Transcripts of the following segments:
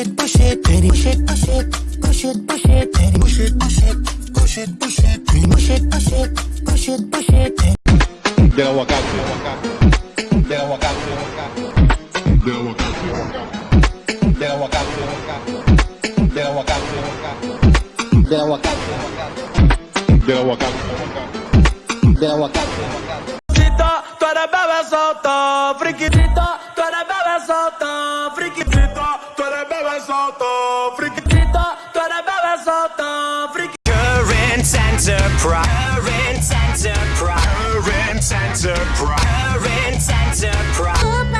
it, push it, daddy. Push it, push it, push it, push it, daddy. Push it, push it, push it, push it, daddy. Push it, push it, push it, push it, daddy. Del aguacate, del aguacate, del aguacate, del aguacate, del aguacate, del aguacate, del aguacate, del aguacate. Chita, tu eres bebé solta. enterprise. Current enterprise. Current enterprise. Current enterprise.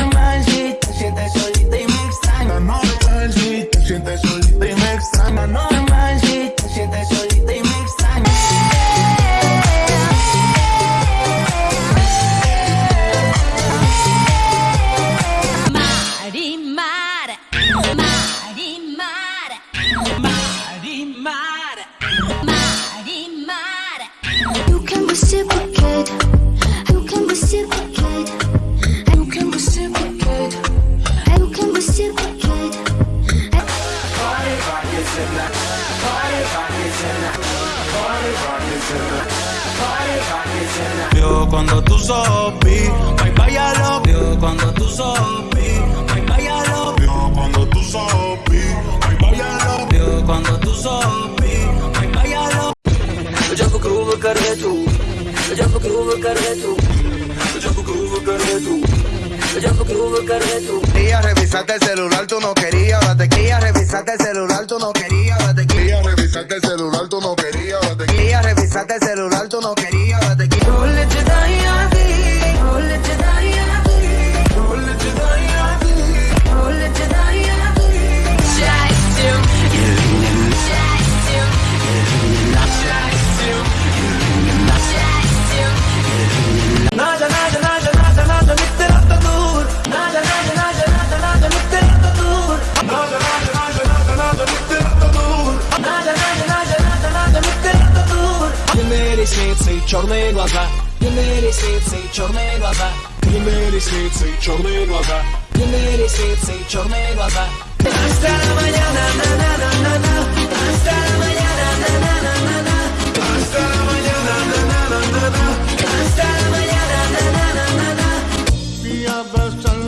Yo cuando tú sopi, lo Yo cuando tú sopi, ay vaya lo Yo cuando tú lo Yo cuando tú el celular tú no querías ahora te quería revisaste el celular tú no que черные глаза, длинные ресницы, черные глаза, длинные ресницы, черные глаза, длинные ресницы, черные глаза. Hasta la mañana, na na na na na. Hasta la mañana, na na na na na. Hasta la mañana, na na na na na. Hasta la mañana, na na na na na.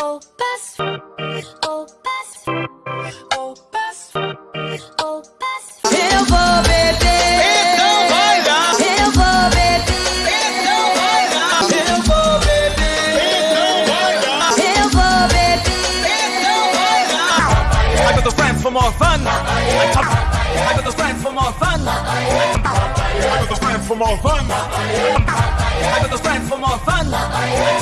Opus Opus Opus Opus Eu vou beber Então vai dar Eu vou beber Então vai dar Eu vou beber Então vai I got the friends for more fun I got the friends for more fun I got the friends for more fun I got the friends for more fun